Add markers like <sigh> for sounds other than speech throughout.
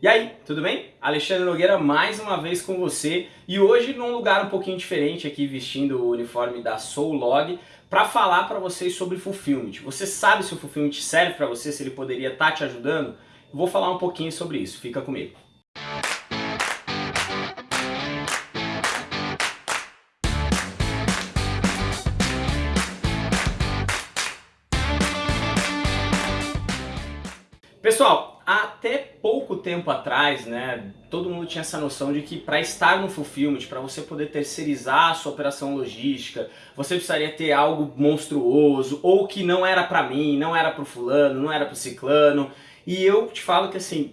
E aí, tudo bem? Alexandre Nogueira mais uma vez com você e hoje num lugar um pouquinho diferente aqui vestindo o uniforme da Soulog para falar para vocês sobre Fulfillment. Você sabe se o Fulfillment serve para você, se ele poderia estar tá te ajudando? Vou falar um pouquinho sobre isso, fica comigo. Pessoal, até pouco tempo atrás, né, todo mundo tinha essa noção de que para estar no Fulfillment, para você poder terceirizar a sua operação logística, você precisaria ter algo monstruoso, ou que não era para mim, não era para o fulano, não era para o ciclano. E eu te falo que assim,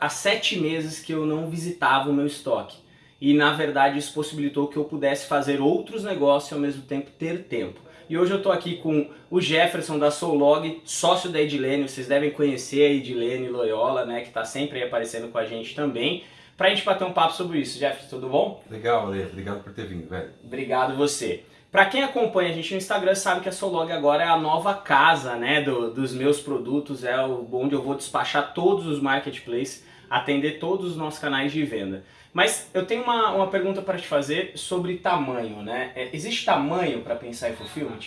há sete meses que eu não visitava o meu estoque. E na verdade isso possibilitou que eu pudesse fazer outros negócios e ao mesmo tempo ter tempo. E hoje eu estou aqui com o Jefferson da Soulog, sócio da Edilene, vocês devem conhecer a Edilene Loyola, né, que está sempre aí aparecendo com a gente também, para a gente bater um papo sobre isso. Jefferson, tudo bom? Legal, Ale, obrigado por ter vindo, velho. Obrigado você. Para quem acompanha a gente no Instagram sabe que a Soulog agora é a nova casa né, do, dos meus produtos, é o, onde eu vou despachar todos os marketplaces, atender todos os nossos canais de venda. Mas eu tenho uma, uma pergunta para te fazer sobre tamanho, né? É, existe tamanho para pensar em fulfillment?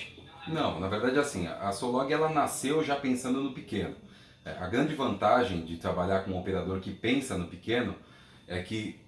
Não, na verdade assim, a Solog ela nasceu já pensando no pequeno. É, a grande vantagem de trabalhar com um operador que pensa no pequeno é que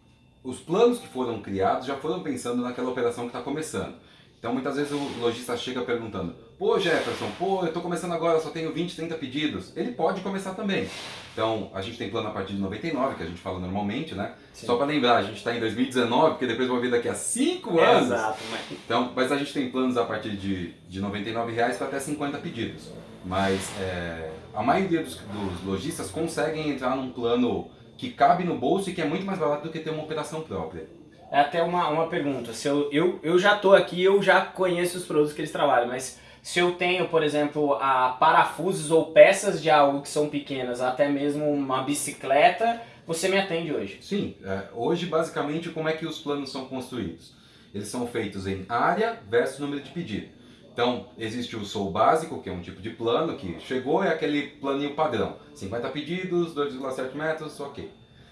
os planos que foram criados já foram pensando naquela operação que está começando. Então muitas vezes o lojista chega perguntando Pô Jefferson, pô, eu estou começando agora, só tenho 20, 30 pedidos. Ele pode começar também. Então, a gente tem plano a partir de 99, que a gente fala normalmente, né? Sim. Só para lembrar, a gente está em 2019, porque depois vai vir daqui a 5 anos. Exato. Mas... Então, mas a gente tem planos a partir de, de 99 reais para até 50 pedidos. Mas é, a maioria dos, dos lojistas conseguem entrar num plano que cabe no bolso e que é muito mais barato do que ter uma operação própria. É até uma, uma pergunta, se eu, eu, eu já estou aqui, eu já conheço os produtos que eles trabalham, mas se eu tenho, por exemplo, a parafusos ou peças de algo que são pequenas, até mesmo uma bicicleta, você me atende hoje? Sim, é, hoje basicamente como é que os planos são construídos? Eles são feitos em área versus número de pedido. Então, existe o Sou Básico, que é um tipo de plano que chegou, é aquele planinho padrão. 50 pedidos, 2,7 metros, ok.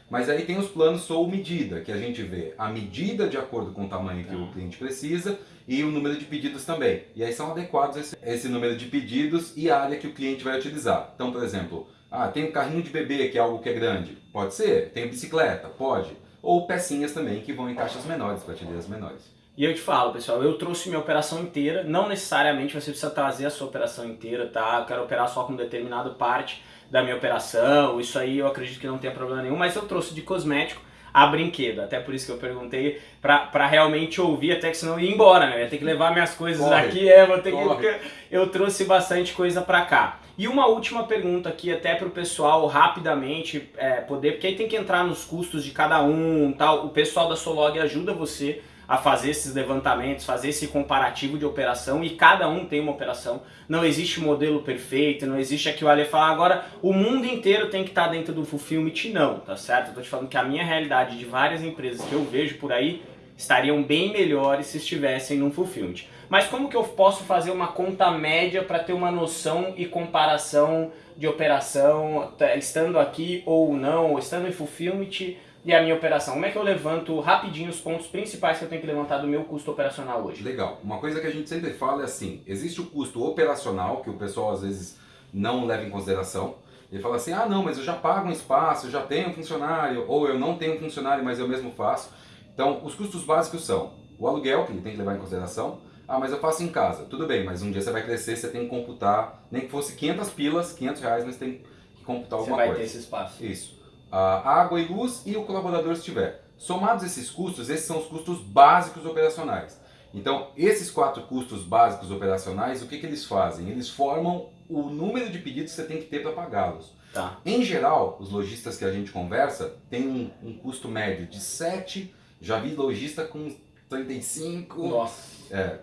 Mas aí tem os planos Sou Medida, que a gente vê a medida de acordo com o tamanho que o tá. cliente precisa e o número de pedidos também. E aí são adequados esse, esse número de pedidos e a área que o cliente vai utilizar. Então, por exemplo, ah, tem um carrinho de bebê que é algo que é grande. Pode ser. Tem bicicleta? Pode. Ou pecinhas também que vão em caixas menores, prateleiras menores. E eu te falo, pessoal, eu trouxe minha operação inteira, não necessariamente você precisa trazer a sua operação inteira, tá? Eu quero operar só com determinada parte da minha operação, isso aí eu acredito que não tenha problema nenhum, mas eu trouxe de cosmético a brinquedo, até por isso que eu perguntei pra, pra realmente ouvir, até que senão eu ia embora, né? Eu ia ter que levar minhas coisas Corre. aqui, é, vou ter Corre. que... Eu trouxe bastante coisa pra cá. E uma última pergunta aqui, até pro pessoal, rapidamente, é, poder, porque aí tem que entrar nos custos de cada um, tal. O pessoal da Solog ajuda você a fazer esses levantamentos, fazer esse comparativo de operação e cada um tem uma operação. Não existe modelo perfeito, não existe aqui o Ale falar agora o mundo inteiro tem que estar dentro do Fulfillment, não, tá certo? Eu tô te falando que a minha realidade de várias empresas que eu vejo por aí estariam bem melhores se estivessem no Fulfillment. Mas como que eu posso fazer uma conta média para ter uma noção e comparação de operação, tá, estando aqui ou não, estando em Fulfillment, e a minha operação. Como é que eu levanto rapidinho os pontos principais que eu tenho que levantar do meu custo operacional hoje? Legal. Uma coisa que a gente sempre fala é assim, existe o custo operacional, que o pessoal às vezes não leva em consideração. Ele fala assim, ah não, mas eu já pago um espaço, eu já tenho um funcionário, ou eu não tenho um funcionário, mas eu mesmo faço. Então, os custos básicos são o aluguel, que ele tem que levar em consideração, ah, mas eu faço em casa. Tudo bem, mas um dia você vai crescer, você tem que computar, nem que fosse 500 pilas, 500 reais, mas tem que computar alguma coisa. Você vai ter esse espaço. Isso a água e luz e o colaborador se tiver. Somados esses custos, esses são os custos básicos operacionais. Então, esses quatro custos básicos operacionais, o que, que eles fazem? Eles formam o número de pedidos que você tem que ter para pagá-los. Tá. Em geral, os lojistas que a gente conversa têm um, um, custo médio de 7, já vi lojista com 35 Nossa. É,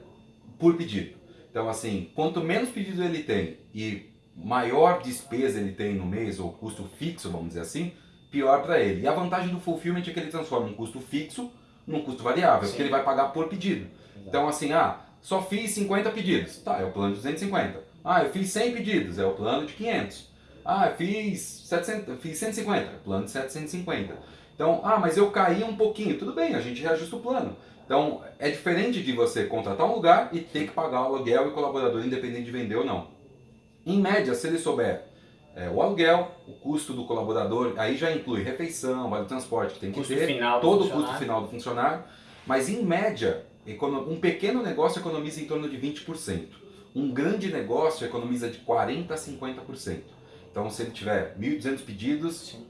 por pedido. Então, assim, quanto menos pedido ele tem e maior despesa ele tem no mês, ou custo fixo, vamos dizer assim, pior para ele. E a vantagem do fulfillment é que ele transforma um custo fixo num custo variável, Sim. porque ele vai pagar por pedido. Exato. Então assim, ah, só fiz 50 pedidos, tá, é o plano de 250. Ah, eu fiz 100 pedidos, é o plano de 500. Ah, fiz, 700, fiz 150, plano de 750. Então, ah, mas eu caí um pouquinho. Tudo bem, a gente reajusta o plano. Então, é diferente de você contratar um lugar e ter que pagar o aluguel e colaborador, independente de vender ou não. Em média, se ele souber é, o aluguel, o custo do colaborador, aí já inclui refeição, vale transporte que tem que Custo ter, todo o custo final do funcionário, mas em média, um pequeno negócio economiza em torno de 20%. Um grande negócio economiza de 40% a 50%. Então, se ele tiver 1.200 pedidos, Sim.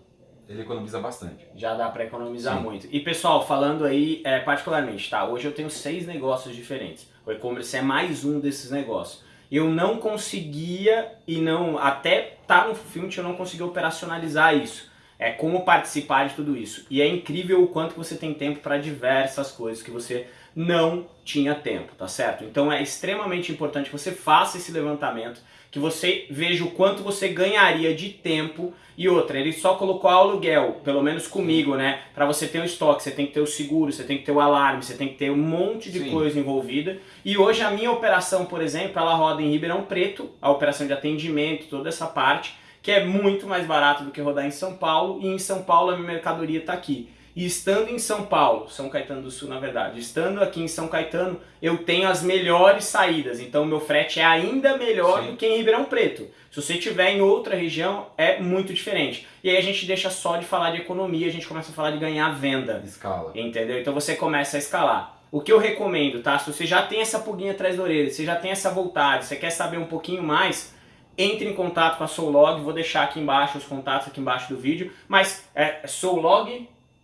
ele economiza bastante. Já dá para economizar Sim. muito. E pessoal, falando aí é, particularmente, tá? Hoje eu tenho seis negócios diferentes. O e-commerce é mais um desses negócios. Eu não conseguia e não até tá no filme eu não consegui operacionalizar isso. É como participar de tudo isso. E é incrível o quanto você tem tempo para diversas coisas que você não tinha tempo, tá certo? Então é extremamente importante que você faça esse levantamento, que você veja o quanto você ganharia de tempo e outra, ele só colocou aluguel, pelo menos comigo, né? Para você ter o estoque, você tem que ter o seguro, você tem que ter o alarme, você tem que ter um monte de Sim. coisa envolvida. E hoje a minha operação, por exemplo, ela roda em Ribeirão Preto, a operação de atendimento, toda essa parte, que é muito mais barato do que rodar em São Paulo, e em São Paulo a minha mercadoria está aqui. E estando em São Paulo, São Caetano do Sul na verdade, estando aqui em São Caetano, eu tenho as melhores saídas, então meu frete é ainda melhor Sim. do que em Ribeirão Preto. Se você estiver em outra região, é muito diferente. E aí a gente deixa só de falar de economia, a gente começa a falar de ganhar venda. Escala. Entendeu? Então você começa a escalar. O que eu recomendo, tá? Se você já tem essa pulguinha atrás da orelha, você já tem essa vontade, você quer saber um pouquinho mais, entre em contato com a Soulog, vou deixar aqui embaixo os contatos aqui embaixo do vídeo, mas é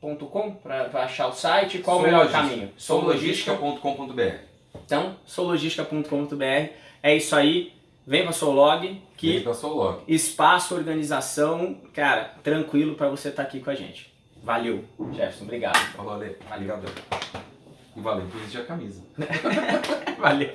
soulog.com para achar o site, qual o melhor caminho? Soulogística. Soulogística.com.br Então, soulogística.com.br, é isso aí, vem pra Soulog, que Vem pra Soulog. espaço, organização, cara, tranquilo para você estar aqui com a gente. Valeu, Jefferson, obrigado. Falou, Ale. Obrigado. E valeu por vestir a camisa. <laughs> Valeu.